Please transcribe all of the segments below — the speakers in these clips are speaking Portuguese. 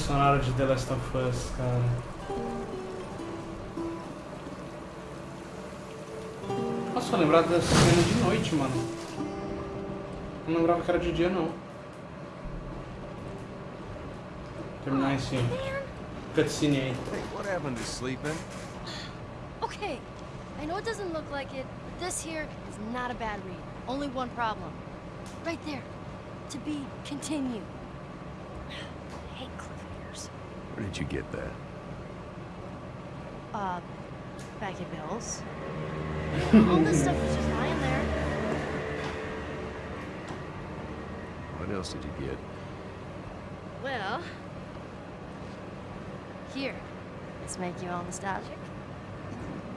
sonora de The Last of Us, cara. Nossa, eu lembrava dessa cena de noite, mano. Não lembrava que era de dia, não. Terminar esse cutscene aí. Hey, what happened to sleeping? Okay, I know it doesn't look like it, but this here is not a bad read. Only one problem. Right there. To be continued. Where did you get that? Uh, back at Bill's. All this stuff was just lying there. What else did you get? Well... Here. Let's make you all nostalgic.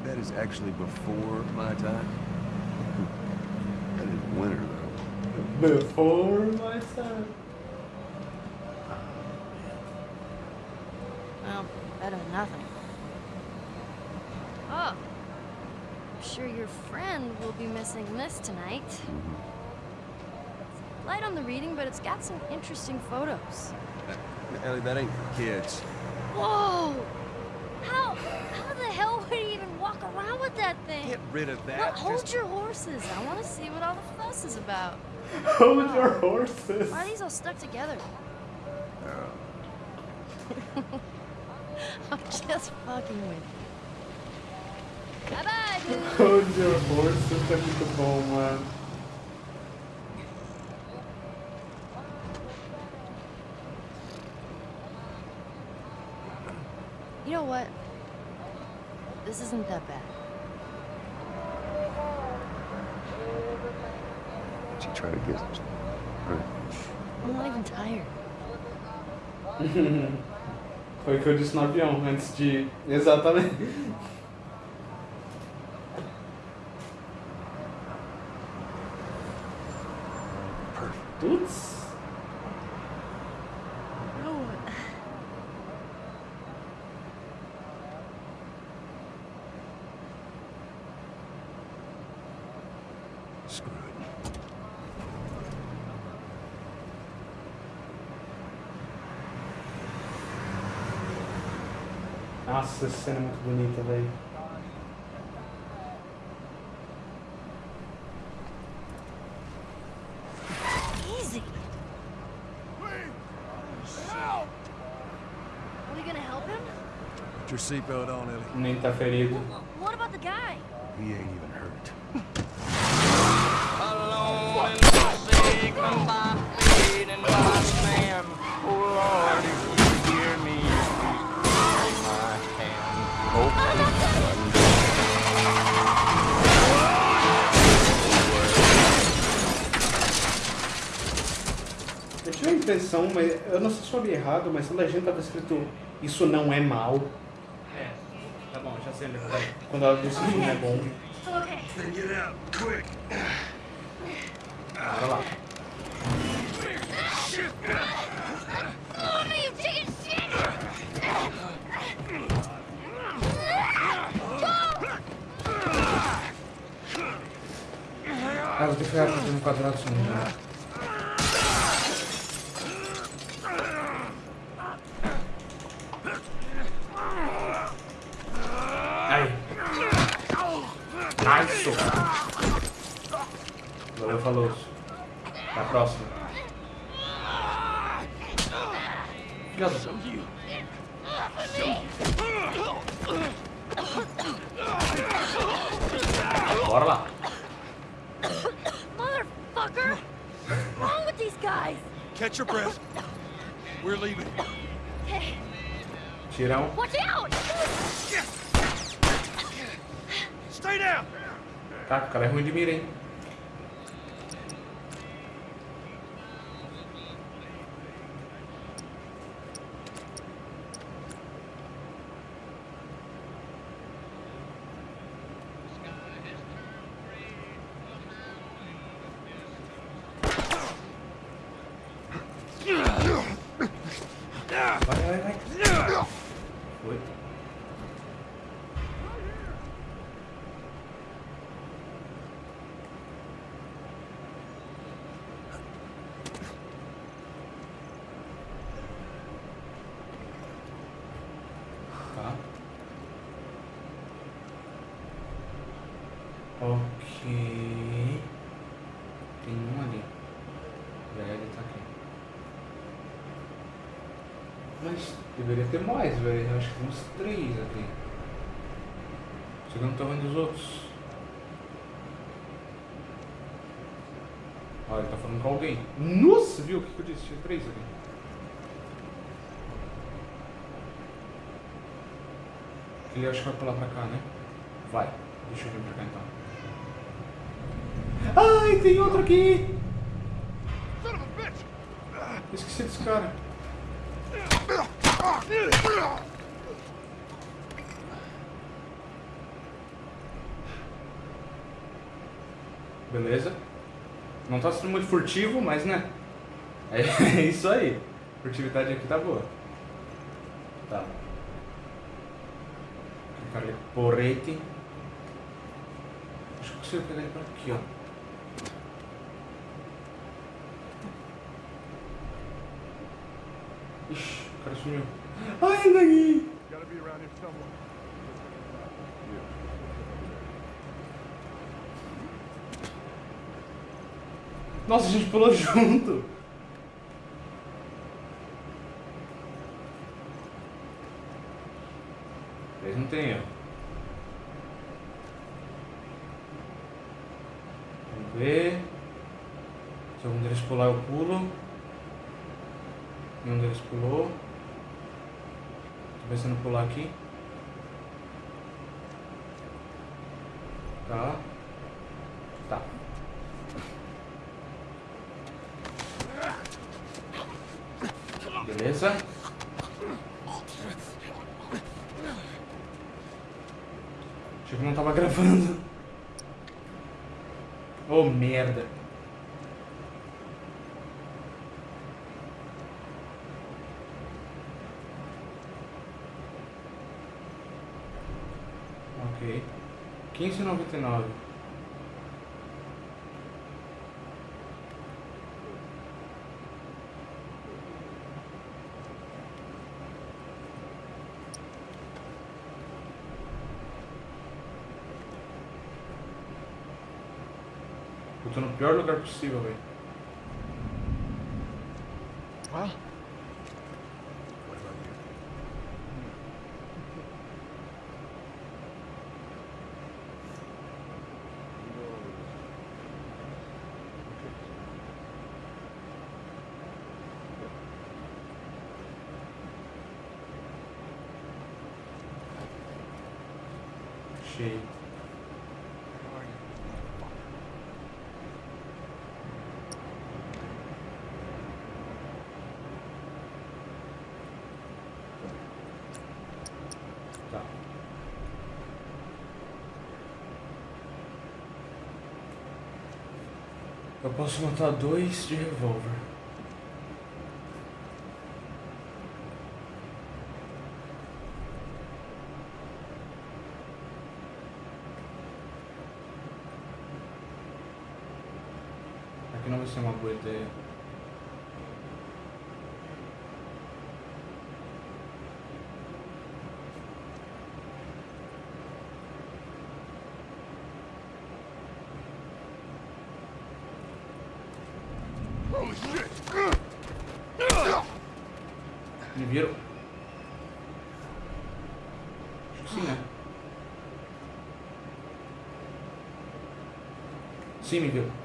That is actually before my time. That is winter, though. Before my time. Well, better than nothing. Oh. I'm sure your friend will be missing this tonight. Light on the reading, but it's got some interesting photos. Ellie, that ain't for kids. Whoa! How, how the hell would he even walk around with that thing? Get rid of that. Well, hold Just- your horses. I want to see what all the fuss is about. Hold your horses. Why are these all stuck together? Oh. I'm just fucking with you. Bye-bye, dude. Hold your horses é muito bom, mano. You know what? This isn't that bad. Did you try to get... Right. I'm not even tired. Foi o que eu disse no avião antes de ir. Exatamente. On, Ellie. Nem tá ferido. Não sei se eu li errado, mas na legenda tava escrito isso não é mal. É, tá bom, já sei. Quando ela disse isso não é bom. Okay. Then get out, quick. Bora lá. Oh, you chicken shit! Ah, vou ter que ficar fazendo quadrado sumindo. Aí. Ai, sou. Valeu, falou. Até a próxima. Da- Bora lá. Motherfucker! What's wrong with these guys? Catch your breath. We're leaving. Tirão. watch out! Tá, o cara é ruim de mira, hein? Vai, vai, vai. Foi. Ok. Tem um ali. E aí ele tá aqui. Mas deveria ter mais, velho. Acho que tem uns três aqui. Só que eu não tô vendo os outros. Olha, ele tá falando com alguém. Nossa, viu o que que eu disse? Tinha três aqui. Ele acho que vai pular pra cá, né? Vai. Deixa eu vir pra cá então. Ai, tem outro aqui! Esqueci desse cara. Beleza. Não tá sendo muito furtivo, mas né? É isso aí. Furtividade aqui tá boa. Tá. Ali, porrete. Acho que consigo pegar ele por aqui, ó. Ixi, o cara sumiu. Ai, daqui! Gotta be around here somewhere. Nossa, a gente pulou junto. Eles não tem erro. Vamos ver. Se algum deles pular, eu pulo. Nenhum deles pulou. Tô pensando em pular aqui. Tá. 69. Eu tô no pior lugar possível, velho. Cheio. Tá. Eu posso montar dois de revólver. Aqui não vai ser uma boa ideia. Holy shit! Me viram? Acho que sim, né? Sim, me viu.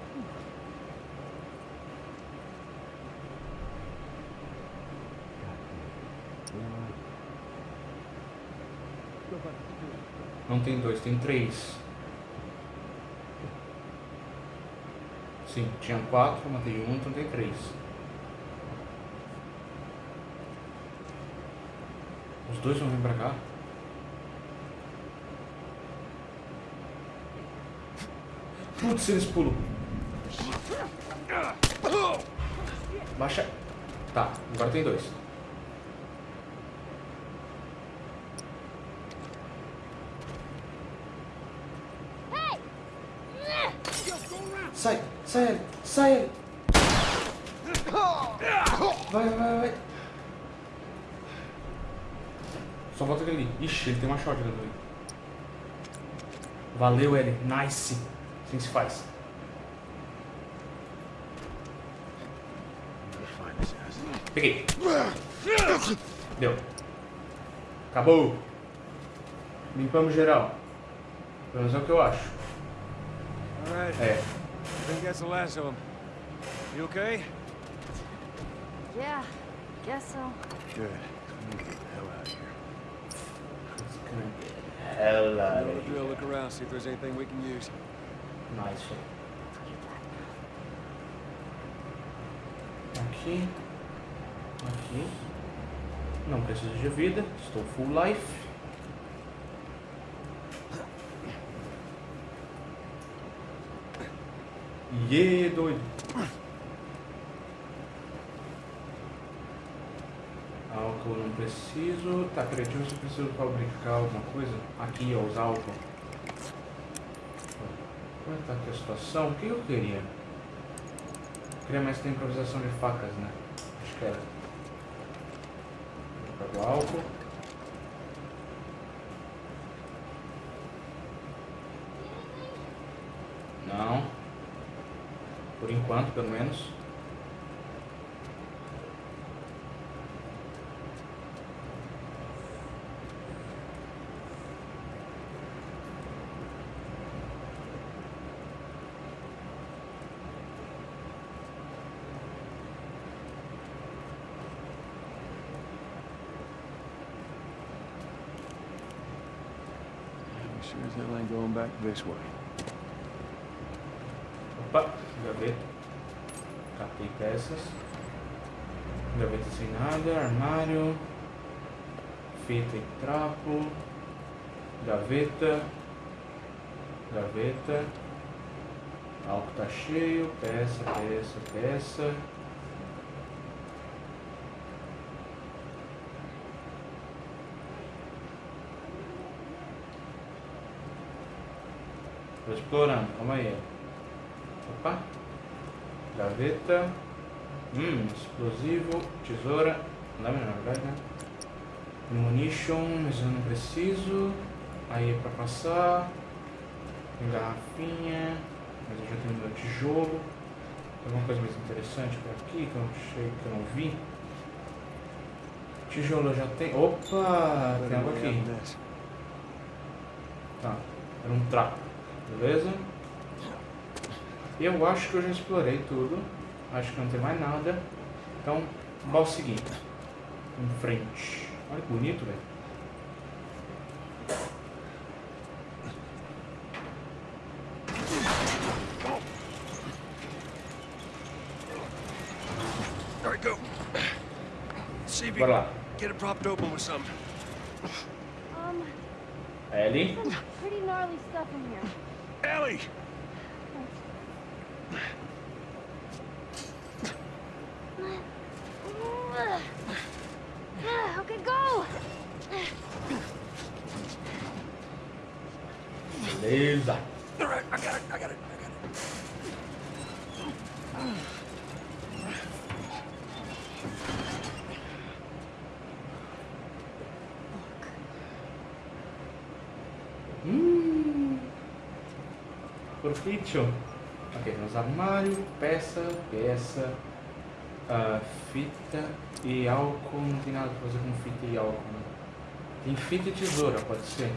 Não tem dois, tem três. Sim, tinha quatro, matei um, então tem três. Os dois vão vir pra cá? Putz, eles pulam. Baixa. Tá, agora tem dois. Sai, sai, ele, sai. ele. Vai, vai, vai. Só falta aquele ali. Ixi, ele tem uma shotgun também. Valeu, L. Nice. Assim se faz. Peguei. Deu. Acabou. Limpamos geral. Pelo menos é o que eu acho. É. I think that's the last of them. You okay? Yeah, guess so. Good. We need to get the hell out of here. Hell You know the drill. Look around, see if there's anything we can use. Nice. Aqui. Aqui. Não preciso de vida. Estou full life. Iê, doido. Álcool não preciso. Tá, peraí, deixa eu ver se eu preciso fabricar alguma coisa. Aqui, ó, os álcool. Como é que tá aqui a situação? O que eu queria? Queria mais ter improvisação de facas, né? Acho que era. Pego álcool. Por enquanto, pelo menos. We sure as hell ain't going back this way. Opa, gaveta. Catei peças. Gaveta sem nada, armário. Fita e trapo. Gaveta. Gaveta. Álcool tá cheio. Peça, peça, peça. Tô explorando, calma aí. Opa. Gaveta. Hum, explosivo, tesoura. Não é na verdade, né? Munition, mas eu não preciso. Aí é pra passar. Tem garrafinha. Mas eu já tenho meu tijolo. Tem alguma coisa mais interessante por aqui que eu não achei, que eu não vi? Tijolo eu já tenho. Opa! Tem algo aqui. Tá, era um trapo, beleza? Eu acho que eu já explorei tudo. Acho que não tem mais nada. Então, vamos seguir. Em frente. Olha que bonito, velho. Bora lá. get it propped open with something. Um, Ellie. pretty gnarly stuff in here. Ellie! Okay, go! Beleza. All right, I got it, I got it, I got it. Hum. Profitio. Ok, temos armário, peça, peça, ah, fita e álcool. Não tem nada pra fazer com fita e álcool. Né? Tem fita e tesoura, pode ser.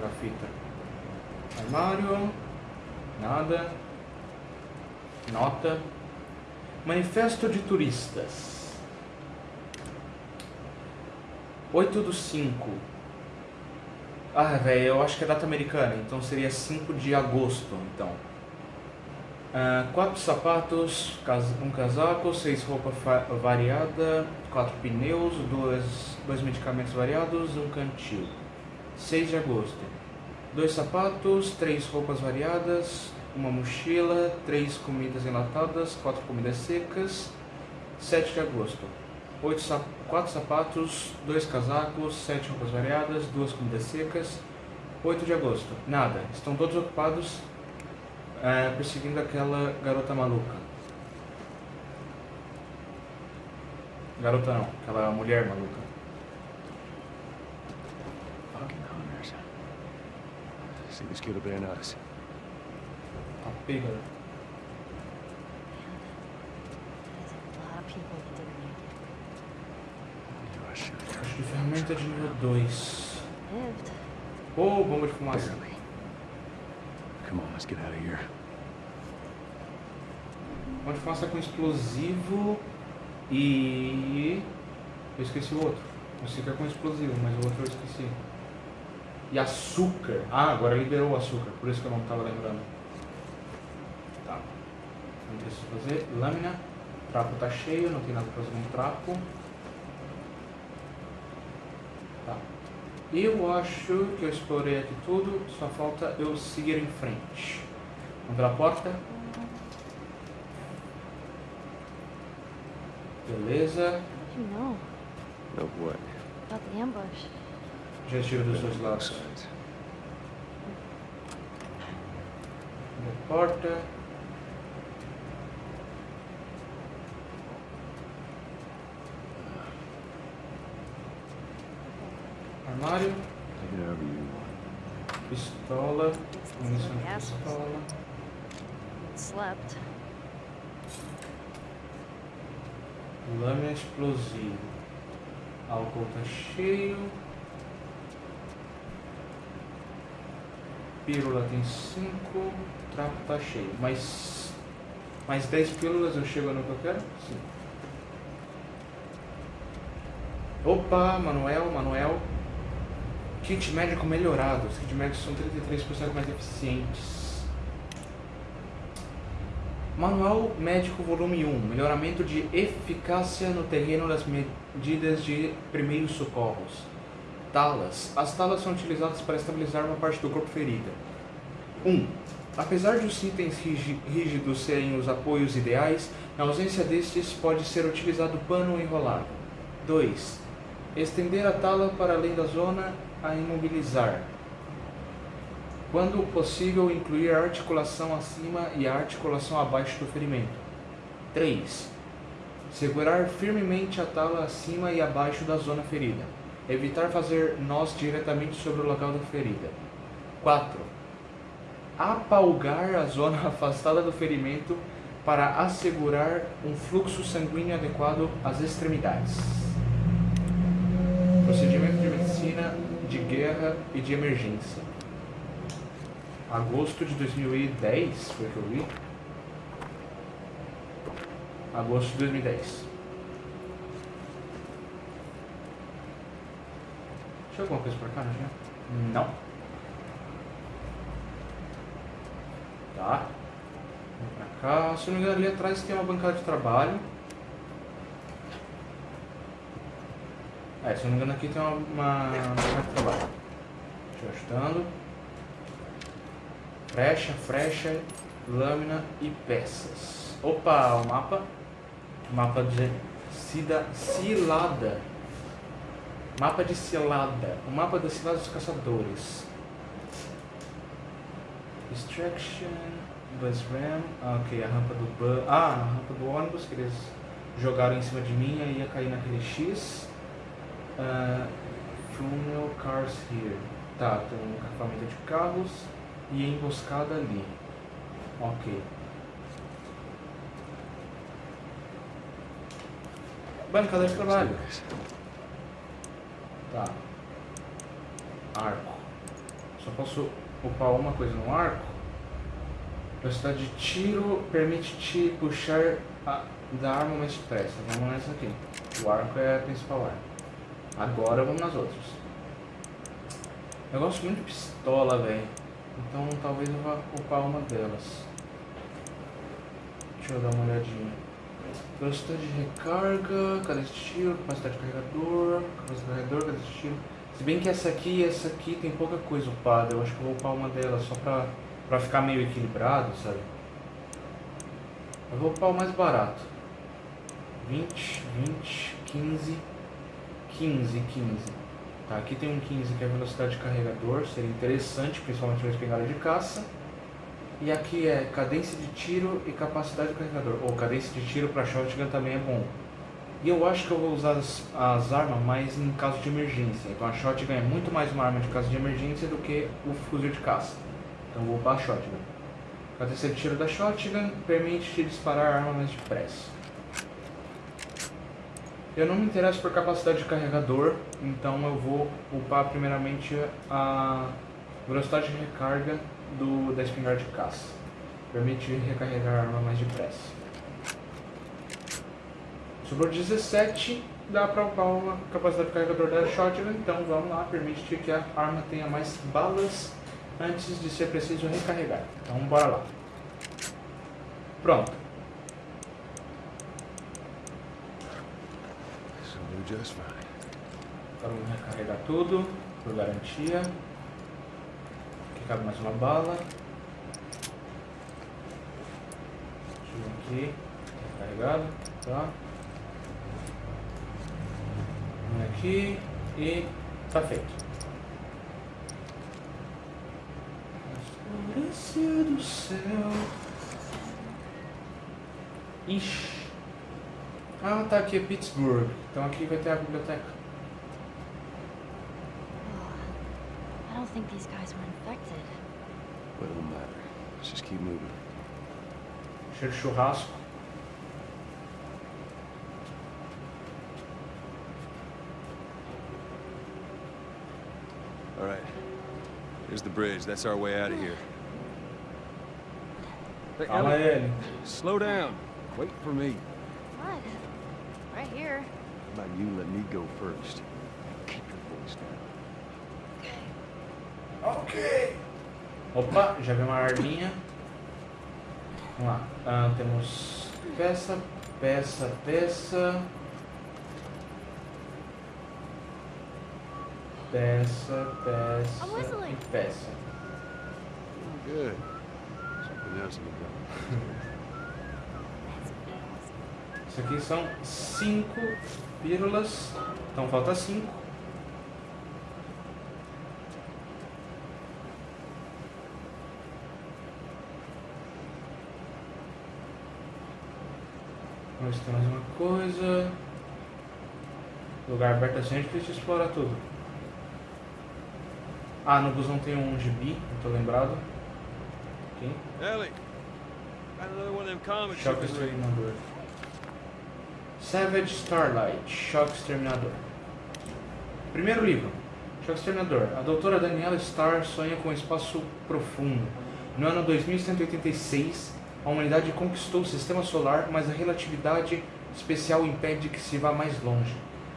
Vou fita. Armário. Nada. Nota. Manifesto de turistas. 8 do 5. Ah, velho, eu acho que é data americana, então seria 5 de agosto, então. Ah, quatro sapatos, um casaco, seis roupa variada, quatro pneus, dois, dois medicamentos variados, um cantil. 6 de agosto. Dois sapatos, três roupas variadas, uma mochila, três comidas enlatadas, quatro comidas secas. 7 de agosto. Oito sa quatro sapatos, dois casacos, sete roupas variadas, duas comidas secas. 8 de agosto. Nada. Estão todos ocupados é, perseguindo aquela garota maluca. Garota não, aquela mulher maluca. Fucking hunters. See this kid obeying us. Tá. There's a lot of people that didn't make it. You are sure. Acho que ferramenta de nível 2. Lived. Ô, bomba de fumaça. Come on, let's get out of here. Bomba de fumaça com explosivo e... Eu esqueci o outro. Eu sei que é com explosivo, mas o outro eu esqueci. E açúcar. Ah, agora liberou o açúcar, por isso que eu não estava lembrando. Tá. Não preciso fazer. Lâmina. Trapo tá cheio, não tem nada pra fazer no trapo. Tá. Eu acho que eu explorei aqui tudo, só falta eu seguir em frente. Vamos pela porta. Beleza. Do you know what? about the ambush? Já tiro dos dois lados. sides. Abre a porta. Armário, pistola, munição de pistola. Slept. Lâmina explosiva. Álcool tá cheio. Pílula tem 5. Trapo tá cheio. Mais, mais 10 pílulas eu chego no que eu quero? Sim. Opa, Manuel, Manuel. Kit médico melhorado. Os kits médicos são 33% mais eficientes. Manual Médico Volume 1 Melhoramento de eficácia no terreno das medidas de primeiros socorros. Talas. As talas são utilizadas para estabilizar uma parte do corpo ferida. 1. Apesar de os itens rígi- rígidos serem os apoios ideais, na ausência destes pode ser utilizado pano enrolado. 2. Estender a tala para além da zona a imobilizar. Quando possível, incluir a articulação acima e a articulação abaixo do ferimento. 3. Segurar firmemente a tala acima e abaixo da zona ferida. Evitar fazer nós diretamente sobre o local da ferida. 4. Apalgar a zona afastada do ferimento para assegurar um fluxo sanguíneo adequado às extremidades. Procedimento de medicina de guerra e de emergência. Agosto de 2010 foi que eu vi. Agosto de 2010. Tinha alguma coisa pra cá, tinha? Não. Tá. Vamos pra cá. Se não me engano, ali atrás tem uma bancada de trabalho. É, se não me engano, aqui tem uma, uma de trabalho. Deixa ajustando. Frecha, frecha, lâmina e peças. Opa, o mapa. Mapa de Cida, Cilada. Mapa de Cilada. O mapa da Cilada dos Caçadores. Distraction, Bus Ram. Ah, ok, a rampa do. Ah, a rampa do ônibus que eles jogaram em cima de mim e ia cair naquele X. Uh, funeral Cars Here. Tá, tem um acampamento de carros e emboscada ali. Ok. Bancada de trabalho. Tá. Arco. Só posso upar uma coisa no arco. Velocidade de tiro permite te puxar a, da arma mais depressa. Vamos nessa aqui. O arco é a principal arma. Agora vamos nas outras. Eu gosto muito de pistola, velho. Então talvez eu vá upar uma delas. Deixa eu dar uma olhadinha. Velocidade de recarga, de tiro, capacidade de carregador, capacidade de carregador, de tiro. Se bem que essa aqui e essa aqui tem pouca coisa upada, eu acho que eu vou upar uma delas só pra, pra ficar meio equilibrado, sabe? Eu vou upar o mais barato. 20, 20, 15, 15, 15. Tá, aqui tem um 15 que é velocidade de carregador, seria interessante, principalmente na espingarda de caça. E aqui é cadência de tiro e capacidade de carregador. Ou cadência de tiro para shotgun também é bom. E eu acho que eu vou usar as, as armas mais em caso de emergência. Então a shotgun é muito mais uma arma de caso de emergência do que o fuzil de caça. Então vou upar a shotgun. O terceiro tiro da shotgun permite te disparar a arma mais depressa. Eu não me interesso por capacidade de carregador, então eu vou upar primeiramente a velocidade de recarga do, da espingarda de caça. Permite recarregar a arma mais depressa. Sobrou 17, dá para upar uma capacidade de carregador da shotgun, então vamos lá, permite que a arma tenha mais balas antes de ser preciso recarregar. Então bora lá. Pronto. This will do just fine. Agora vamos recarregar tudo, por garantia. Aqui cabe mais uma bala. Ver aqui. Recarregado. Tá. Um aqui e tá feito. Florescer do céu. Ixi. Ah, tá aqui é Pittsburgh. Então aqui vai ter a biblioteca. I don't think these guys were infected. But it don't matter. Let's just keep moving. Cheiro de churrasco. All right. Here's the bridge. That's our way out of here. Hey, Calma ele. slow down. Wait for me. What? Right here. How about you let me go first? Keep your voice down. Okay. Ok. Opa, já vi uma arminha. Vamos lá. Ah, temos peça, peça, peça. Peça, peça whistling. e peça. Good. Something else in the. Isso aqui são cinco pílulas. Então falta cinco. Vamos ver se tem mais uma coisa. Lugar aberto assim, a gente precisa explorar tudo. Ah, no busão tem um gibi, não tô lembrado. Aqui. Ellie, got another one of them comics. Choque you can read. Exterminador. Savage Starlight, Choque Exterminador. Primeiro livro, Choque Exterminador. A doutora Daniela Starr sonha com um espaço profundo. No ano 2186, a humanidade conquistou o sistema solar, mas a relatividade especial impede que se vá mais longe.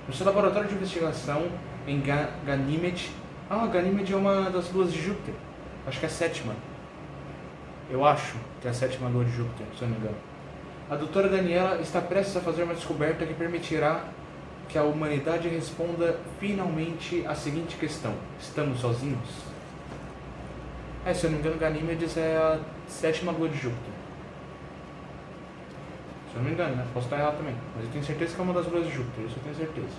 No seu laboratório de investigação em Ga Ganymede. Ah, Ganymede é uma das luas de Júpiter. Acho que é a sétima. Eu acho que é a sétima lua de Júpiter, se eu não me engano. A doutora Daniela está prestes a fazer uma descoberta que permitirá que a humanidade responda finalmente a seguinte questão: estamos sozinhos? É, se eu não me engano, Ganímedes é a sétima lua de Júpiter. Se eu não me engano, né? Posso estar errado também. Mas eu tenho certeza que é uma das luas de Júpiter, isso eu tenho certeza.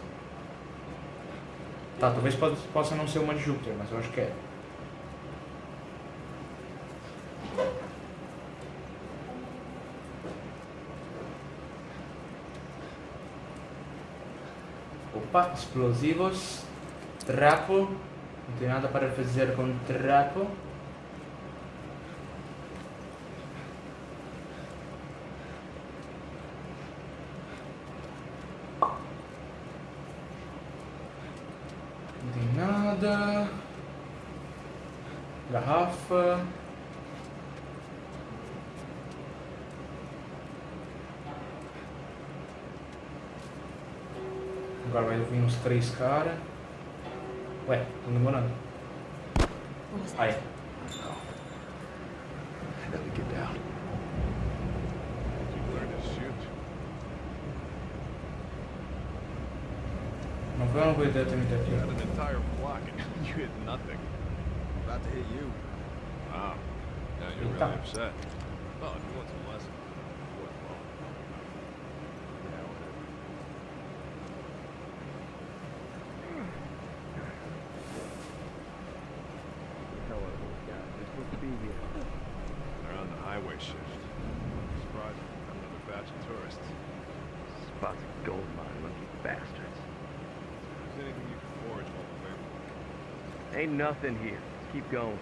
Tá, talvez po- possa não ser uma de Júpiter, mas eu acho que é. Opa, explosivos, trapo, não tem nada para fazer com trapo. Não tem nada. Garrafa. Agora vai vir uns três caras. Ué, tô demorando. Aí. Ellie, get down. Não foi uma boa ideia ter me You aqui. got an entire flock and you hit nothing. About to hit you. Wow. Now you're Eita. really upset. Well, if you want some lesson, nothing here. Let's keep going.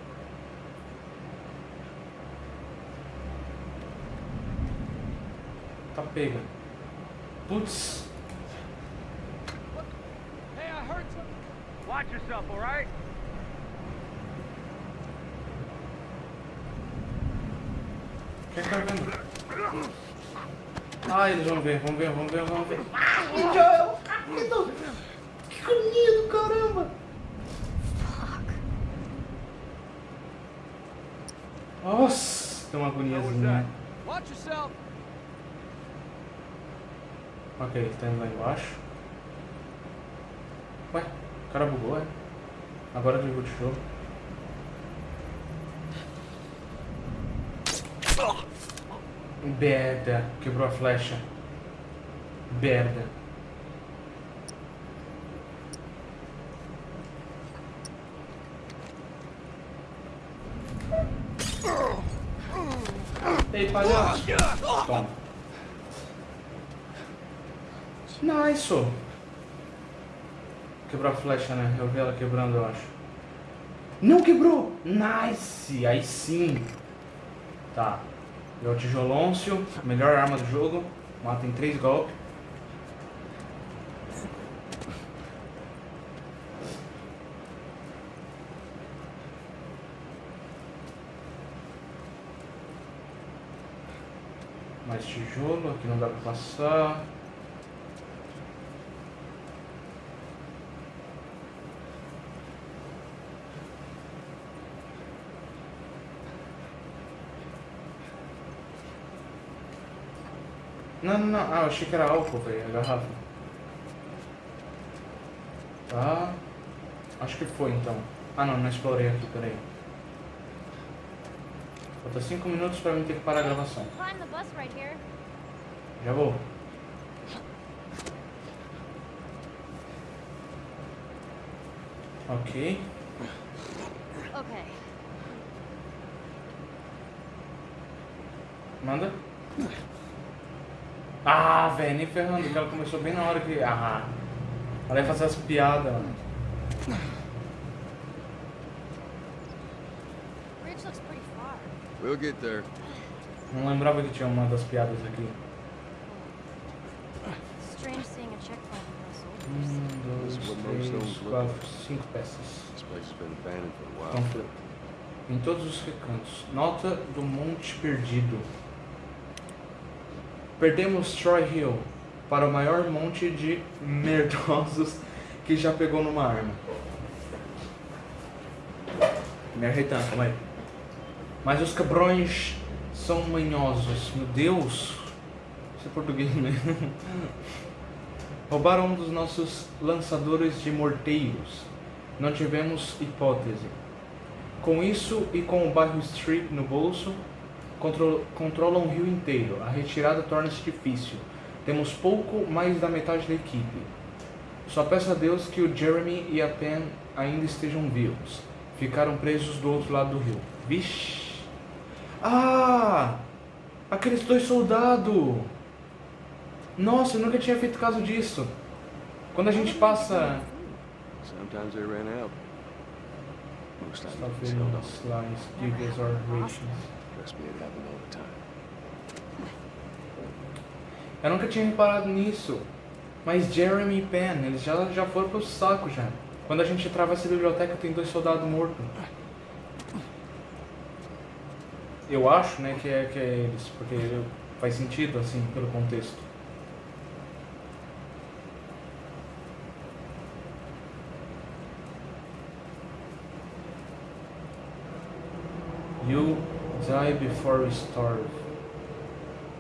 Tá pega. Putz. Hey, I heard some. Watch yourself, alright? O que é que tá vendo? Ah, eles vão ver, vão ver, vão ver, vão ver. Ai, yourself. Ok, ele tá indo lá embaixo. Ué, o cara bugou, é? Agora desligou de jogo. Merda, quebrou a flecha. Merda. Ei, palhaço. Toma. Nice. Quebrou a flecha, né? Eu vi ela quebrando, eu acho. Não quebrou! Nice! Aí sim. Tá. É o tijolôncio, melhor arma do jogo. Mata em três golpes. Mais tijolo, aqui não dá pra passar. Não, não, não. Ah, eu achei que era álcool, velho, a garrafa. Tá. Acho que foi então. Ah não, não explorei aqui, peraí. Falta 5 minutos pra mim ter que parar a gravação. Já vou. Ok. Okay. Manda. Ah, velho, nem ferrando, que ela começou bem na hora que. Ah. Ela ia fazer as piadas, mano. Bridge looks pretty far. We'll get there. Não lembrava que tinha uma das piadas aqui. Strange seeing a checkpoint. Um, dois, três, quatro, cinco peças. This place has been abandoned for a while. Panfleto. Em todos os recantos. Nota do Monte Perdido. Perdemos Troy Hill para o maior monte de merdosos que já pegou numa arma. Me arretando, calma aí. Mas os cabrões são manhosos. Meu Deus! Isso é português mesmo. Roubaram um dos nossos lançadores de morteiros. Não tivemos hipótese. Com isso e com o bairro Street no bolso, contro controlam o rio inteiro. A retirada torna-se difícil. Temos pouco mais da metade da equipe. Só peço a Deus que o Jeremy e a Pen ainda estejam vivos. Ficaram presos do outro lado do rio. Vixe! Ah! Aqueles dois soldados! Nossa, eu nunca tinha feito caso disso. Quando a gente passa. Sometimes they ran out. Most times Stop they held on. slice, gigas or rations. Trust me, it happened all the time. Eu nunca tinha reparado nisso. Mas Jeremy e Pen, eles já, já foram pro saco já. Quando a gente atravessa a biblioteca tem dois soldados mortos. Eu acho, né, que é, que é eles, porque faz sentido, assim, pelo contexto. You die before we starve.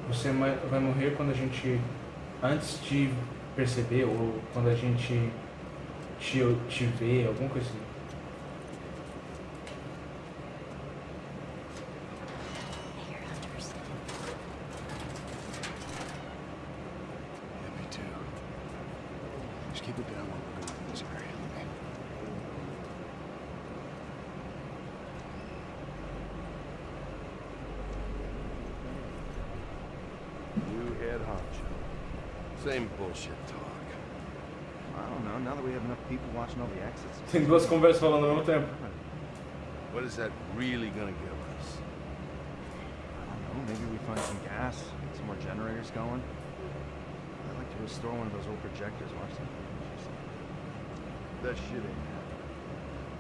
Você vai morrer quando a gente. Antes de perceber, ou quando a gente te, te vê, alguma coisa assim. Just keep it down while we're going through this area. okay? Head honcho. Same bullshit talk. I don't know. Now that we have enough people watching all the exits, Tem duas conversas falando ao mesmo tempo. What is that really gonna give us? I don't know. Maybe we find some gas, get some more generators going. I'd like to restore one of those old projectors. Watch that. That shit ain't happening.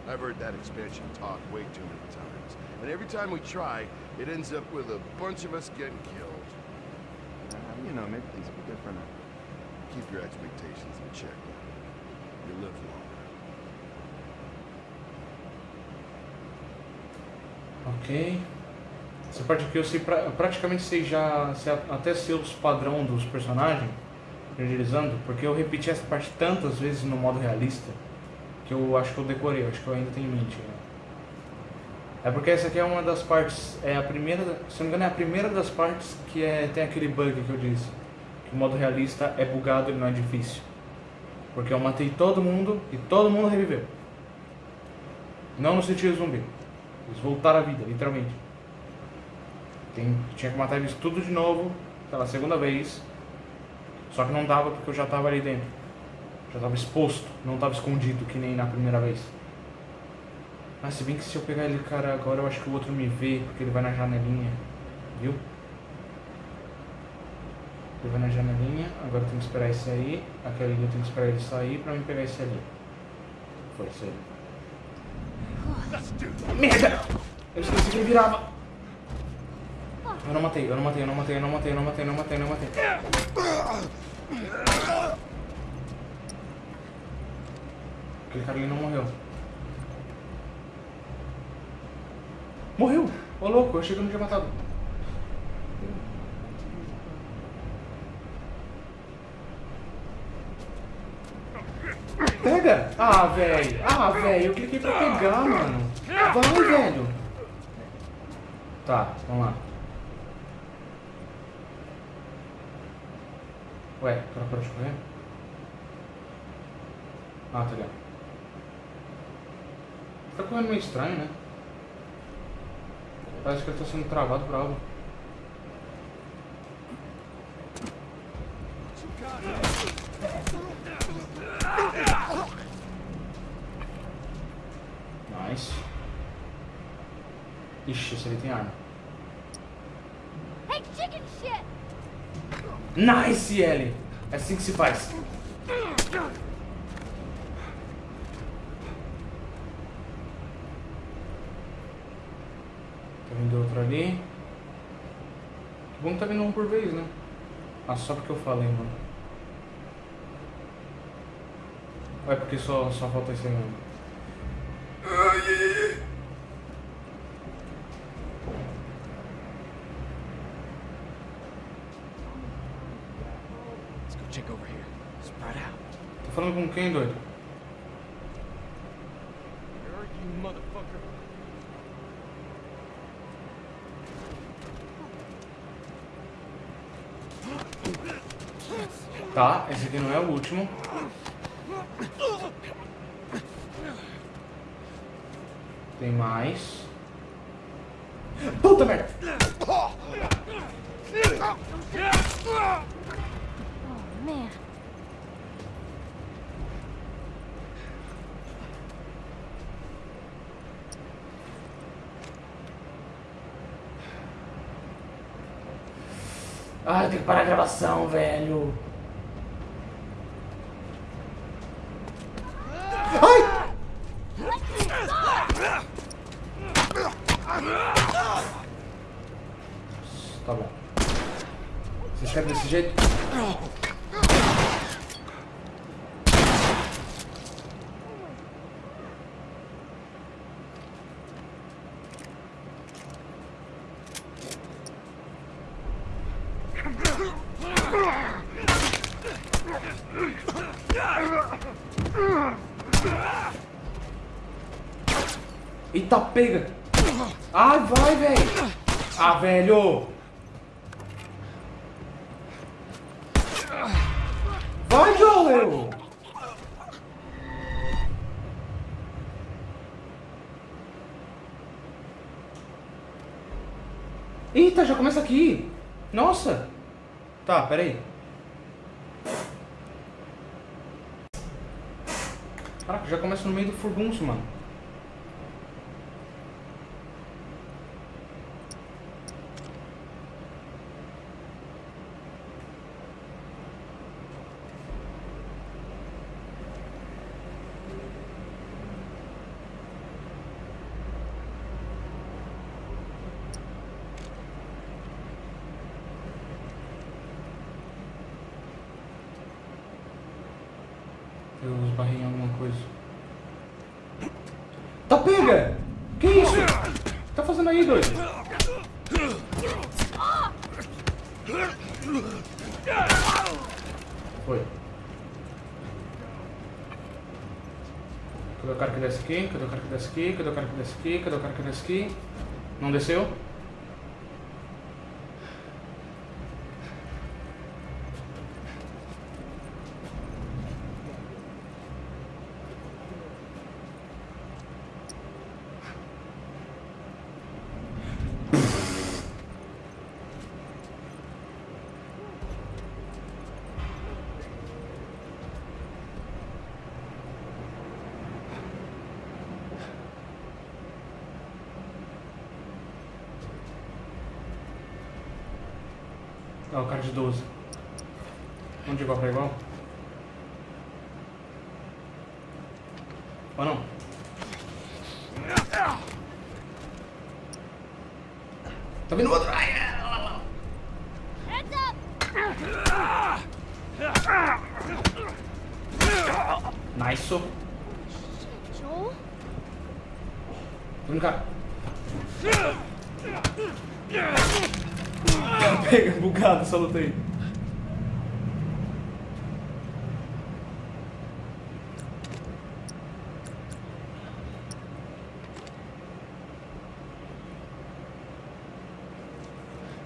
I've heard that expansion talk way too many times. And every time we try, it ends up with a bunch of us getting killed. Uh, you know, maybe things will be different. Keep your expectations in check. You live longer. Ok. Essa parte aqui eu sei pra, praticamente sei já sei até sei os padrão dos personagens, renderizando, porque eu repeti essa parte tantas vezes no modo realista que eu acho que eu decorei, acho que eu ainda tenho em mente. né? É porque essa aqui é uma das partes, é a primeira, se não me engano é a primeira das partes que é, tem aquele bug que eu disse, que o modo realista é bugado e não é difícil. Porque eu matei todo mundo e todo mundo reviveu. Não no sentido zumbi. Eles voltaram à vida, literalmente. Tem, tinha que matar eles tudo de novo, pela segunda vez. Só que não dava porque eu já tava ali dentro. Já tava exposto, não tava escondido que nem na primeira vez. Mas se bem que se eu pegar ele, cara, agora eu acho que o outro me vê, porque ele vai na janelinha. Viu? Ele vai na janelinha, agora eu tenho que esperar esse aí. Aquele ali eu tenho que esperar ele sair pra me pegar esse ali. Foi isso aí. Merda! Eu esqueci que ele virava. Eu não matei, eu não matei, eu não matei, eu não matei, eu não matei, eu não matei, eu não matei. Aquele ali não morreu. Morreu! Ô louco, eu achei que eu não tinha matado. Pega! Ah, velho! Ah, velho, eu cliquei pra pegar, mano. Vai, velho! Tá, vamos lá. Ué, o cara parou de correr? Ah, tá ligado. Tá correndo meio estranho, né? Parece que ele tá sendo travado por algo. Nice. Ixi, esse ali tem arma. Hey, chicken shit! Nice, Ellie! É assim que se faz. Tá vindo outro ali. Que bom que tá vindo um por vez, né? Ah, só porque eu falei, mano. Ou é porque só, só falta esse aí mesmo? Let's go check over here. Spread out. Tá falando com quem, doido? Where are you, motherfucker? Tá, esse aqui não é o último. Tem mais. Puta merda! Oh, man. Ai, tem que parar a gravação, velho. Ai! Tá bom. Vocês querem desse jeito? Eita, pega! Ai, vai, velho! Ah, velho! Ah, peraí. Caraca, já começa no meio do furdunço, mano. Fazendo aí, doido? Foi. Cadê o cara que desce aqui? Cadê o cara que desce aqui? Cadê o cara que desce aqui? Cadê o cara que desce aqui? Não desceu? Ah, o cara de 12. Vamos de igual pra igual? Ou não? Tá vindo outro! Ai, é, lá, lá, lá. Heads up! Nice. Tô Joel? vindo cá. Essa luta aí.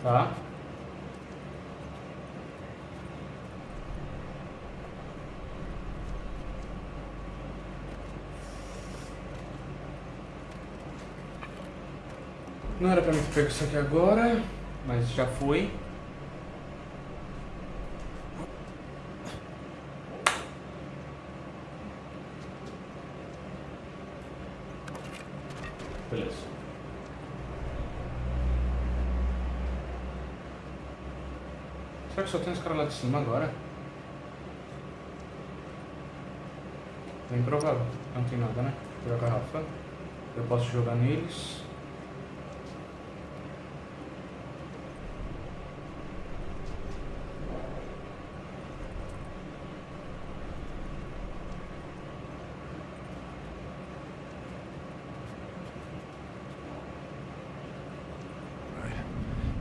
Tá. Não era pra mim ter pego isso aqui agora, mas já foi. Beleza. Será que só tem os caras lá de cima agora? Bem provável. Não tem nada, né? Pegar a garrafa. Eu posso jogar neles.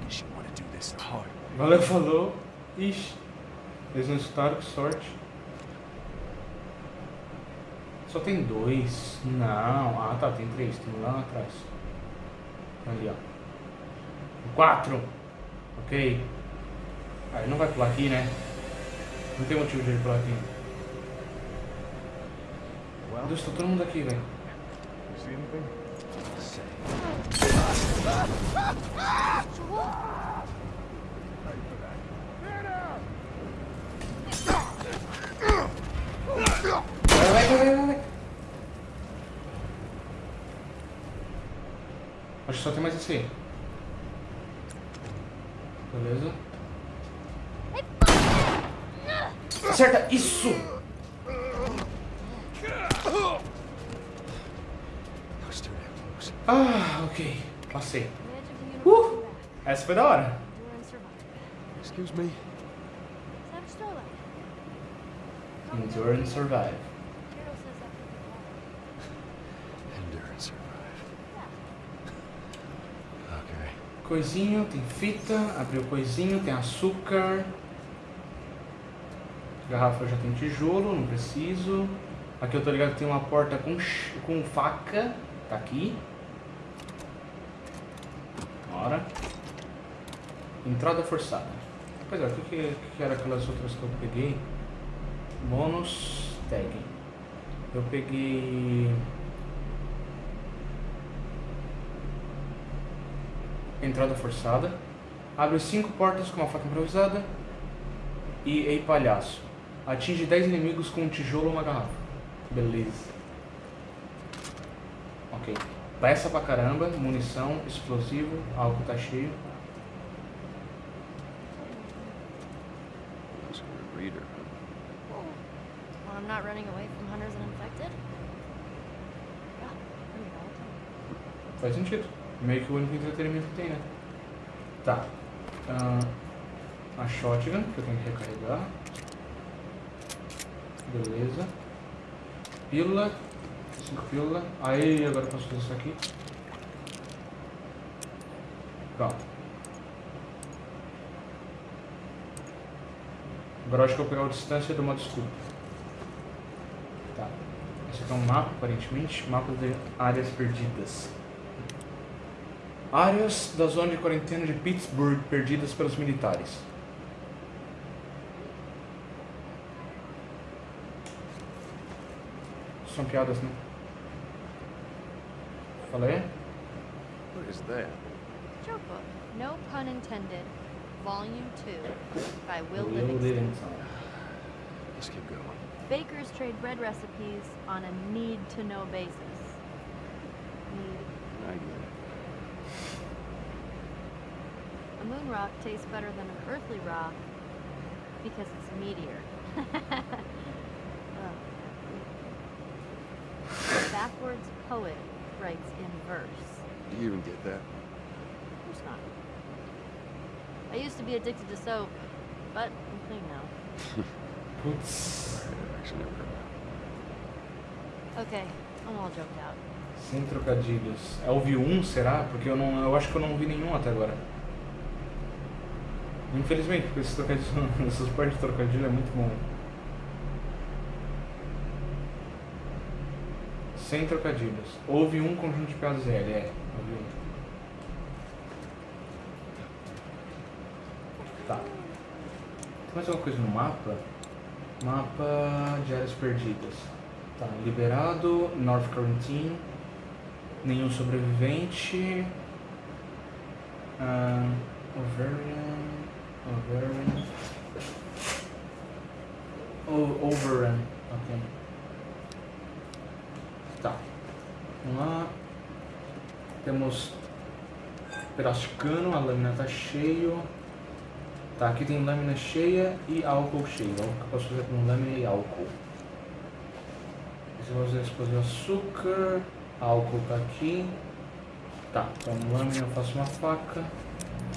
Guess you want to do this the hard way. Valeu, falou. Ixi. Não escutaram, que sorte. Só tem dois. Não. Ah, tá. Tem três. Tem um lá atrás. Ali, ó. Quatro. Ok. Ah, ele não vai pular aqui, né? Não tem motivo de ele pular aqui. Meu Deus, tá todo mundo aqui, velho. you see Vai, vai, vai, vai, vai. Acho que só tem mais esse aí. Beleza. Acerta! Isso! Ah, ok. Passei. Uh! Essa foi da hora. Excuse me? Endure and survive. Hero says that pretty well. Endure and survive. Yeah. Okay. Coisinho, tem fita, abriu coisinho, tem açúcar. Garrafa já tem tijolo, não preciso. Aqui eu tô ligado que tem uma porta com, com faca. Tá aqui. Bora. Entrada forçada. Pois é, o que, que que era aquelas outras que eu peguei? Bônus tag. Eu peguei. Entrada forçada. Abre cinco portas com uma faca improvisada. E Ei Palhaço. Atinge 10 inimigos com um tijolo ou uma garrafa. Beleza. Ok. Peça pra caramba, munição, explosivo, álcool tá cheio. Well, I'm not running away from hunters and infected. Faz sentido. Meio que o único entretenimento que tem, né? Tá. Ah, a shotgun, que eu tenho que recarregar. Beleza. Pílula. Cinco pílula. Aí, agora eu posso fazer isso aqui. Pronto. Agora acho que eu vou pegar a distância do modo escudo. Tá. Esse aqui é um mapa, aparentemente. Mapa de áreas perdidas. Áreas da zona de quarentena de Pittsburgh perdidas pelos militares. São piadas, né? Falei? What is that? Joke book, no pun intended, volume two, by Will. Livingston. Let's keep going. Bakers trade bread recipes on a need-to-know basis. Need. I get it. A moon rock tastes better than an earthly rock because it's a meteor. A backwards poet writes in verse. Do you even get that? Of course not. I used to be addicted to soap, but I'm clean now. Putz, I actually never heard that. Okay, I'm all joked out. sem trocadilhos. É ouvi um, será? Porque eu não. Eu acho que eu não vi nenhum até agora. Infelizmente, porque esses trocadilhos, essas partes de trocadilho é muito bom. Sem trocadilhos. Houve um conjunto de piadas L, é. Houve um. Tá. Tem mais alguma coisa no mapa? Mapa de áreas perdidas. Tá, liberado, North Quarantine, nenhum sobrevivente. Overian. Overian. O- Overrun, ok. Tá. Vamos lá. Temos pedaço de cano, a lâmina tá cheio. Tá, aqui tem lâmina cheia e álcool cheio. Vamos que eu posso fazer com lâmina e álcool. Esse eu vou fazer explosivo açúcar. Álcool tá aqui. Tá, com lâmina eu faço uma faca.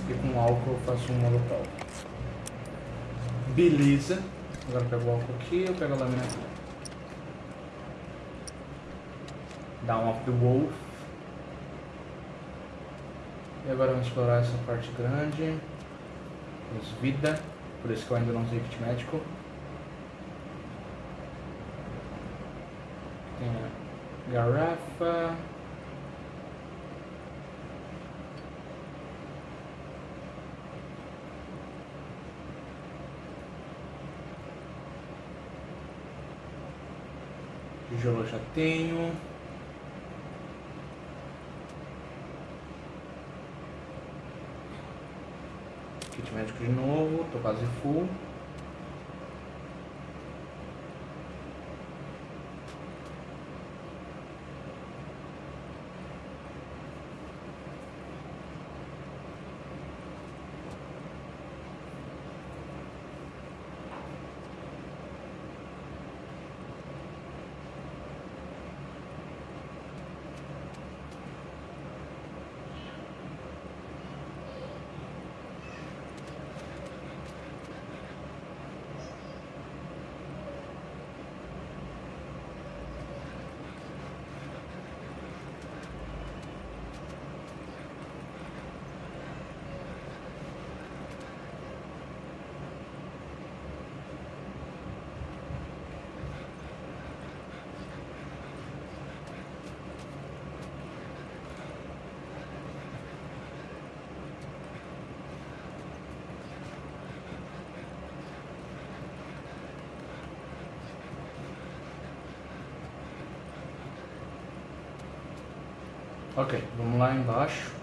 E com álcool eu faço um molotov. Beleza. Agora eu pego o álcool aqui, eu pego a lâmina aqui. Down of the Wolf. E agora vamos explorar essa parte grande. Temos vida. Por isso que eu ainda não usei kit médico. Tem a garrafa. Tijolo já tenho. Kit médico de novo, tô quase full. Ok, vamos lá embaixo.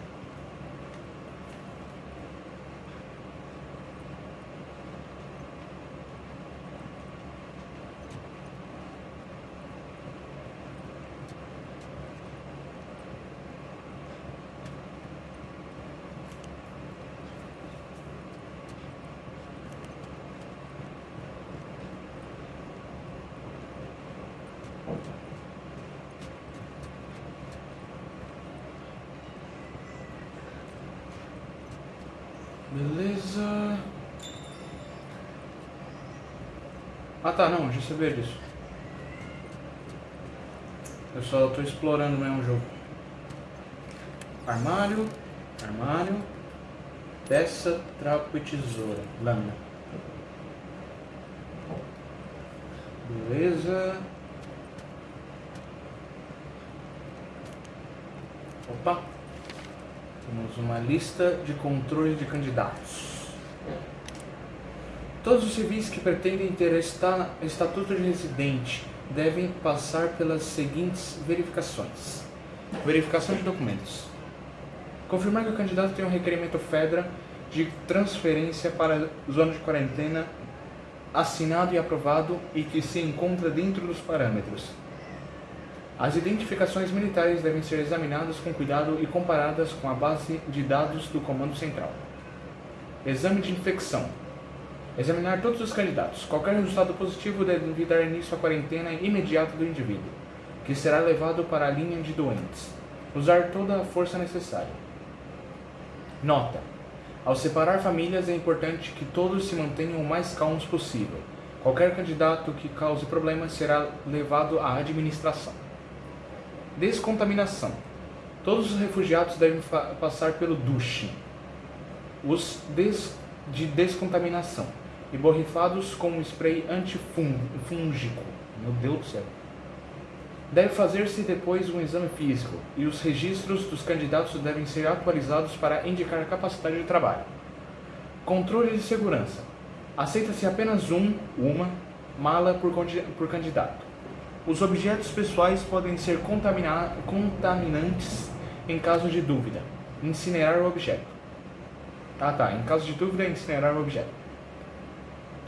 Beleza. Ah tá, não, já sabia disso. Eu só tô explorando mesmo o jogo. Armário, armário, peça, trapo e tesoura, lâmina. Beleza. Opa. Temos uma lista de controle de candidatos. Todos os civis que pretendem ter esta, estatuto de residente devem passar pelas seguintes verificações. Verificação de documentos. Confirmar que o candidato tem um requerimento FEDRA de transferência para zona de quarentena assinado e aprovado e que se encontra dentro dos parâmetros. As identificações militares devem ser examinadas com cuidado e comparadas com a base de dados do Comando Central. Exame de infecção. Examinar todos os candidatos. Qualquer resultado positivo deve dar início à quarentena imediata do indivíduo, que será levado para a linha de doentes. Usar toda a força necessária. Nota. Ao separar famílias é importante que todos se mantenham o mais calmos possível. Qualquer candidato que cause problemas será levado à administração. Descontaminação. Todos os refugiados devem passar pelo duche. Os des de descontaminação e borrifados com spray antifúngico. Meu Deus do céu. Deve fazer-se depois um exame físico e os registros dos candidatos devem ser atualizados para indicar capacidade de trabalho. Controle de segurança. Aceita-se apenas um, uma, mala por, por candidato. Os objetos pessoais podem ser contaminantes em caso de dúvida. Incinerar o objeto. Ah tá, em caso de dúvida, incinerar o objeto.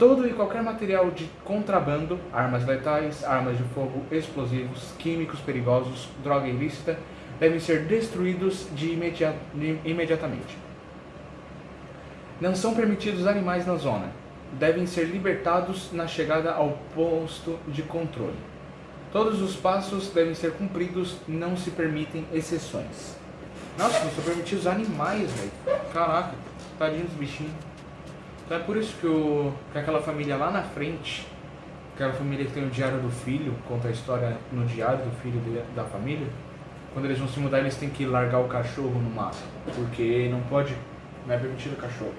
Todo e qualquer material de contrabando, armas letais, armas de fogo, explosivos, químicos perigosos, droga ilícita, devem ser destruídos de imediat imediatamente. Não são permitidos animais na zona. Devem ser libertados na chegada ao posto de controle. Todos os passos devem ser cumpridos, não se permitem exceções. Nossa, não são permitidos animais, velho. Caraca, tadinho dos bichinhos. Então é por isso que, o, que aquela família lá na frente, aquela família que tem o diário do filho, conta a história no diário do filho de, da família, quando eles vão se mudar eles têm que largar o cachorro no mato, porque não pode, não é permitido cachorro.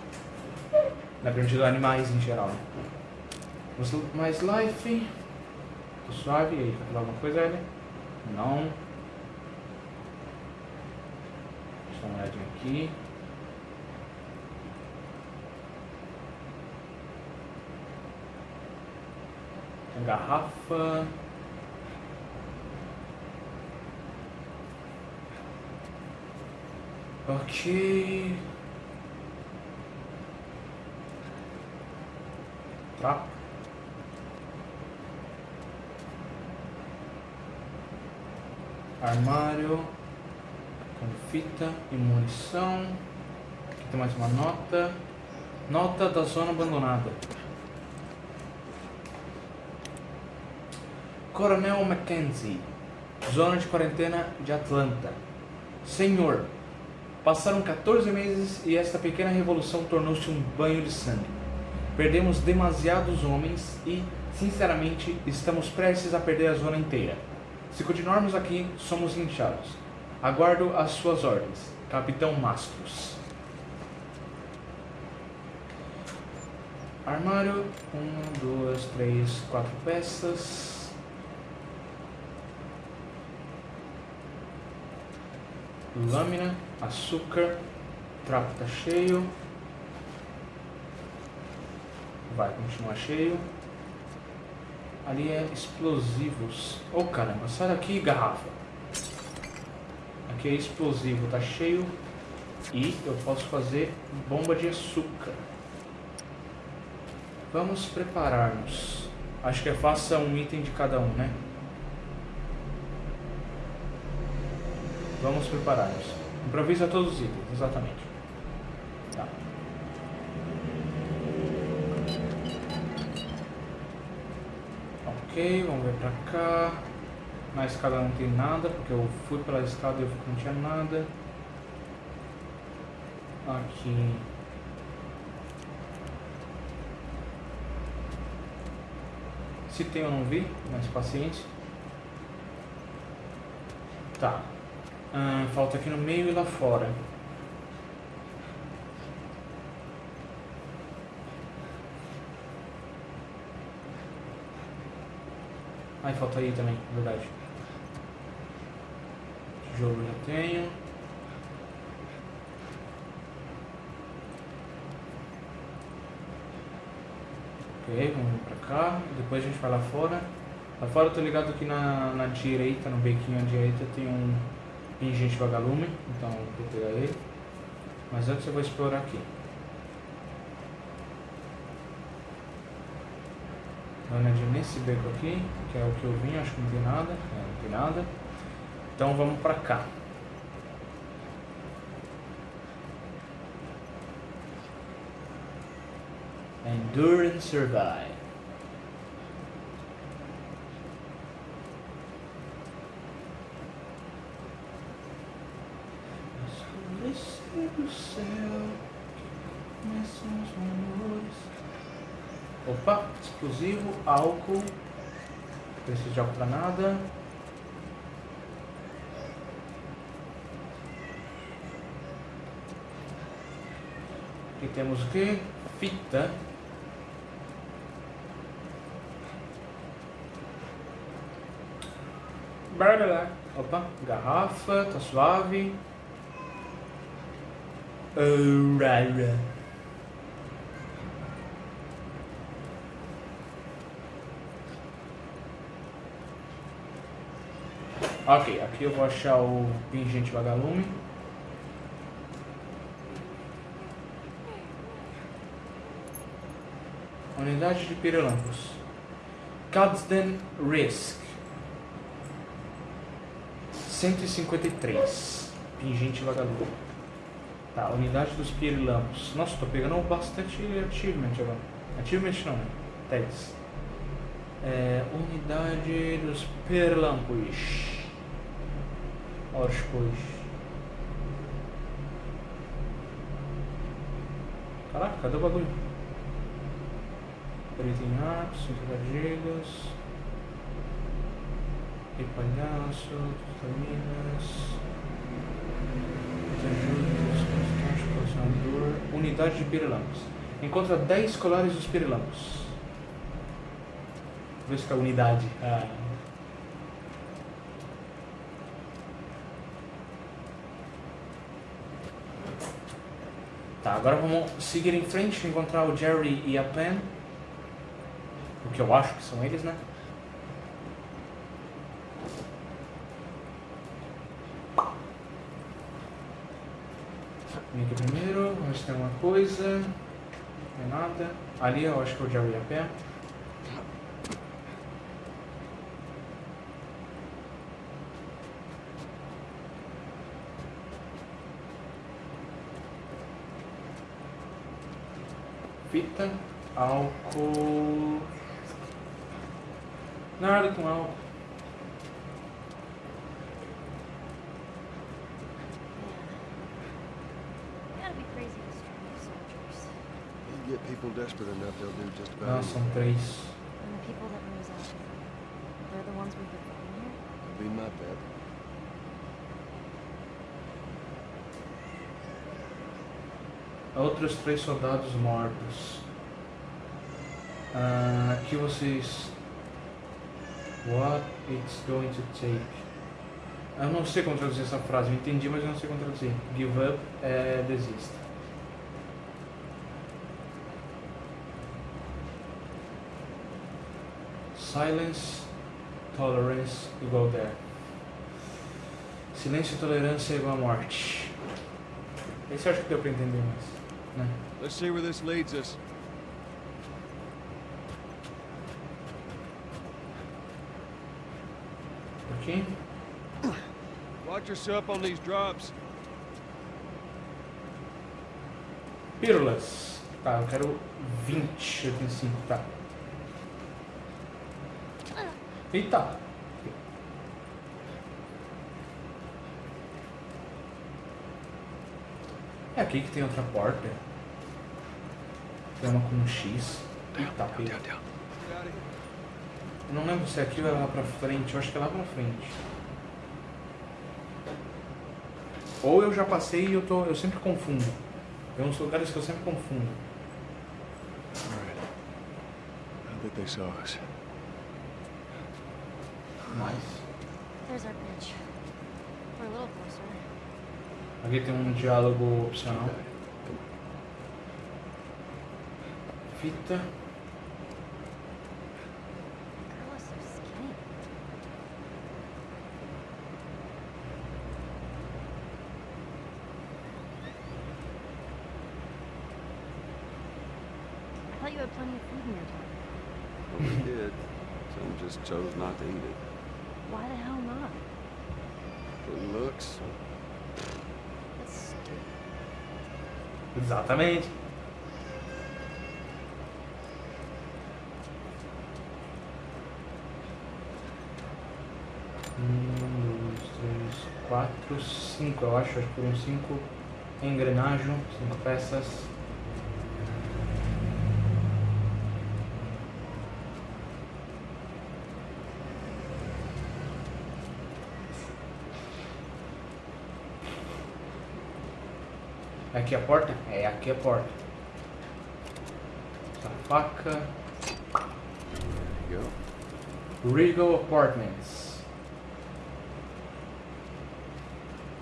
Não é permitido animais em geral. Mais life. Tô suave, aí, quer falar alguma coisa, Ellie? Não. Deixa eu dar uma olhadinha aqui. Garrafa. Ok. Tá. Armário com fita e munição. Aqui tem mais uma nota. Nota da zona abandonada. Coronel Mackenzie, zona de quarentena de Atlanta. Senhor, passaram 14 meses e esta pequena revolução tornou-se um banho de sangue. Perdemos demasiados homens e, sinceramente, estamos prestes a perder a zona inteira. Se continuarmos aqui, somos linchados. Aguardo as suas ordens, Capitão Mastros. Armário, uma, duas, três, quatro peças. Lâmina, açúcar, trapo está cheio, vai continuar cheio. Ali é explosivos. Oh caramba, sai daqui garrafa. Aqui é explosivo, tá cheio. E eu posso fazer bomba de açúcar. Vamos preparar-nos. Acho que é faça um item de cada um, né? Vamos preparar-nos. Improvisa todos os itens, exatamente. Tá. Ok, vamos ver pra cá. Na escada não tem nada, porque eu fui pela escada e eu vi que não tinha nada. Aqui. Se tem eu não vi, mas paciente. Tá. Falta aqui no meio e lá fora. Ai, falta aí também, verdade. Tijolo já tenho. Ok, vamos pra cá. Depois a gente vai lá fora. Lá fora eu tô ligado que na, na direita, no bequinho à direita, tem um pingente vagalume. Então vou pegar ele. Mas antes eu vou explorar aqui. Olhadinha nesse beco aqui, que é o que eu vim, acho que não tem nada. É, não tem nada. Então vamos pra cá. Endure and survive. Céu, começam os rumores. Opa, explosivo, álcool. Preciso de álcool pra nada. Aqui temos o que? Fita. Barará. Opa, garrafa, tá suave. Rara. Ok, aqui eu vou achar o pingente vagalume. Unidade de pirilampos. Cadsden Risk. 153. Pingente vagalume. Tá, unidade dos pirilampos. Nossa, tô pegando bastante achievement agora. Achievement não, né? Tags. É, unidade dos pirilampos. Orcos. Caraca, cadê o bagulho? Preto em arco, 5 gigas. E palhaço, vitaminas. Unidade de pirilampos. Encontra 10 colares dos pirilampos. Vê se é a unidade. Ah. Tá, agora vamos seguir em frente, encontrar o Jerry e a Pen. O que eu acho que são eles, né? Vem aqui primeiro, vamos tem alguma coisa. Não tem nada. Ali eu acho que é o Jerry e a Pen. Fita, álcool. Nada com álcool. You gotta be crazy to strip these soldiers. You get people desperate enough, they'll do just Ah, about são anything. três. And the people that rose up, they're the ones we've been fighting here? It'll be my bet. Outros três soldados mortos. Ah, aqui vocês. What it's going to take. Eu não sei como traduzir essa frase, eu entendi, mas eu não sei como traduzir. Give up é desista. Silence, tolerance igual there. Silêncio e tolerância é igual morte. Esse eu acho que deu pra entender mais. Né? Let's see where this leads us. Aqui. Watch yourself on these drops. Pílulas. Tá, eu quero 20, eu tenho 5, tá. Eita! É aqui que tem outra porta. Tem uma com um X. Eita. Eu não lembro se é aqui ou é lá pra frente. Eu acho que é lá pra frente. Ou eu já passei e eu, tô, eu sempre confundo. Tem uns lugares que eu sempre confundo. Alright. I think they saw us. Mas. There's our bridge. We're a little closer. Aqui tem um diálogo opcional. Fita. Girl is so skinny. I thought you had plenty of food in your tent. Well, we did. Some just chose not to eat it. Looks. Exatamente. Um, dois, três, quatro, cinco, eu acho. Acho que foram cinco engrenagens, cinco peças. Aqui a porta? É aqui a porta. Essa faca. Regal Apartments.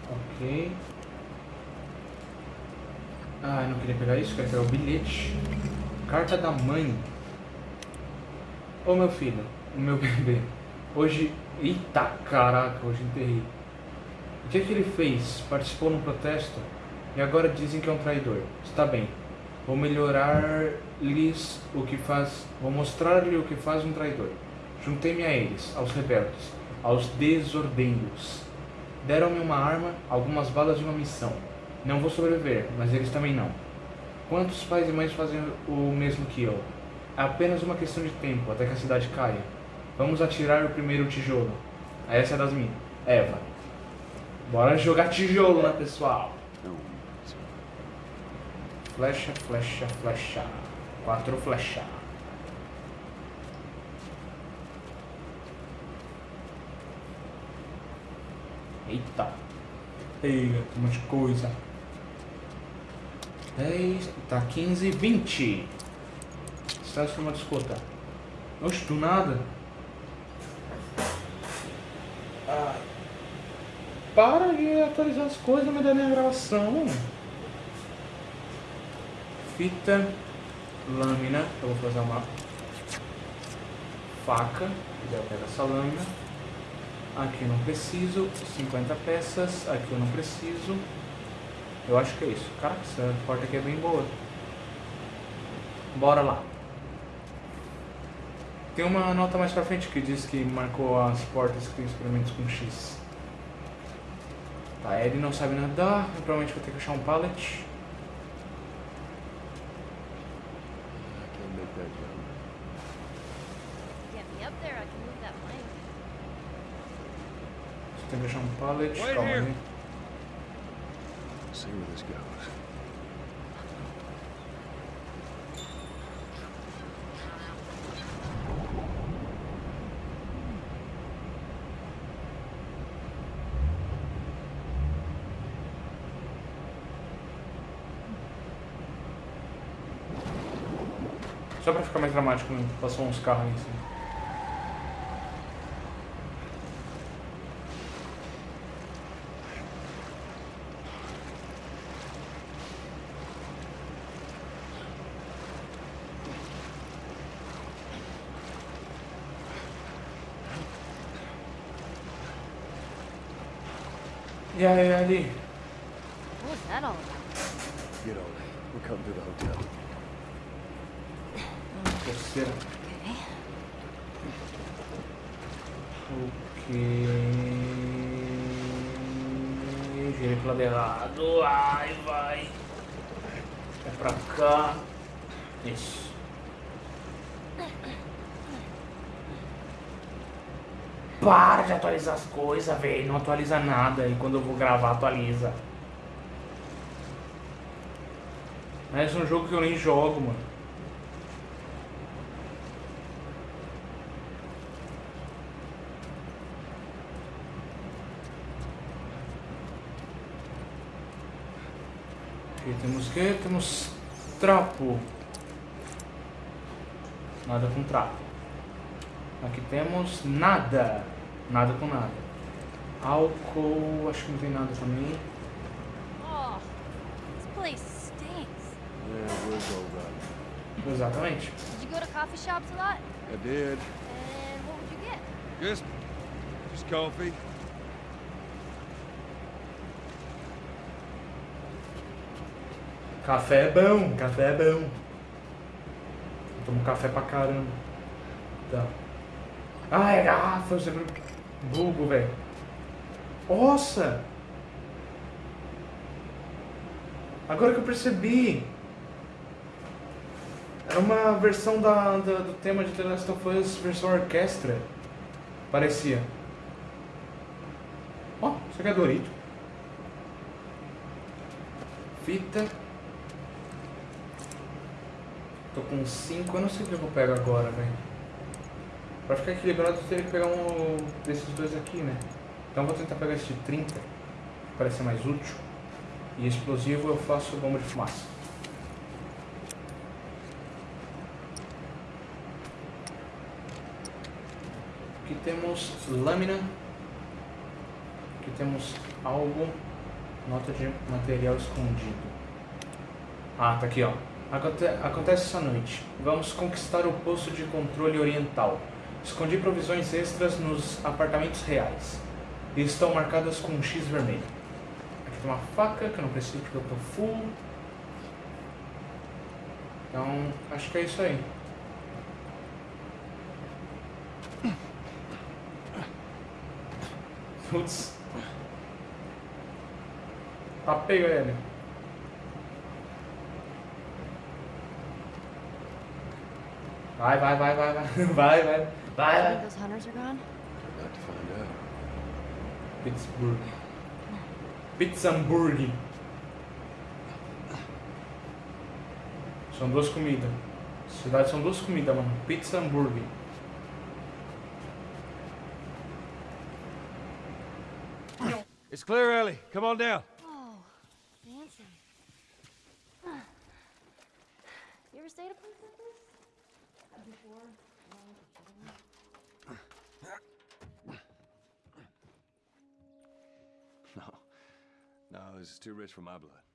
Ok. Ah, eu não queria pegar isso, queria pegar o bilhete. Carta da mãe. Ô meu filho, o meu bebê. Hoje. Eita caraca, hoje enterrei. O que, é que ele fez? Participou num protesto? E agora dizem que é um traidor. Está bem. Vou melhorar-lhes o que faz. Vou mostrar-lhe o que faz um traidor. Juntei-me a eles, aos rebeldes, aos desordendos. Deram-me uma arma, algumas balas e uma missão. Não vou sobreviver, mas eles também não. Quantos pais e mães fazem o mesmo que eu? É apenas uma questão de tempo até que a cidade caia. Vamos atirar o primeiro tijolo. Essa é das minhas. Eva. Bora jogar tijolo, né, pessoal? No. Flecha, flecha, flecha. Quatro flecha. Eita. Eita, tem umas coisa. 10, tá 15, 20. Está de forma de escuta. Oxe, do nada. Ai. Para de atualizar as coisas, me dá minha gravação. Fita, lâmina, eu vou fazer uma faca, eu pego essa lâmina. Aqui eu não preciso, 50 peças, aqui eu não preciso. Eu acho que é isso. Caraca, essa porta aqui é bem boa. Bora lá. Tem uma nota mais pra frente que diz que marcou as portas que tem experimentos com X. Tá, ele não sabe nadar, provavelmente vou ter que achar um pallet. I can't make that jump. Get me up there, I can move that plank. Um pallet, Wait calma. See where this goes. Só pra ficar mais dramático, né? passou uns carros em cima. E aí, ali? atualiza as coisas, velho. Não atualiza nada. E quando eu vou gravar, atualiza. Mas é um jogo que eu nem jogo, mano. Aqui temos que? Temos trapo. Nada com trapo. Aqui temos nada. Nada com nada. Álcool, acho que não tem nada também. Oh, this place stinks. Yeah, where's all that? Exatamente. Did you go to coffee shops a lot? I did. And what would you get? Just, just coffee. Café é bom, café é bom. Eu tomo café pra caramba. Tá. Ah, é garrafa, eu sempre bugo, velho. Nossa! Agora que eu percebi. Era uma versão da, da- do tema de The Last of Us, versão orquestra. Parecia. Ó, isso aqui é Dorito. Fita. Tô com 5, eu não sei o que eu pegar agora, velho. Pra ficar equilibrado eu teria que pegar um desses dois aqui, né? Então vou tentar pegar esse de 30, que parece ser mais útil. E explosivo eu faço bomba de fumaça. Aqui temos lâmina. Aqui temos algo. Nota de material escondido. Ah, tá aqui, ó. Aconte acontece essa noite. Vamos conquistar o posto de controle oriental. Escondi provisões extras nos apartamentos reais. E estão marcadas com um X vermelho. Aqui tem uma faca que eu não preciso porque eu tô full. Então, acho que é isso aí. Putz. Tá ele. Vai, vai, vai, vai, vai, vai, vai, vai, You think those hunters are gone? About to find out. Pittsburgh. Pittsburgh. São duas comidas. Cidade são duas comidas, mano. Pizza hambúrguer. It's clear, Ellie. Come on down. Is too rich for my blood.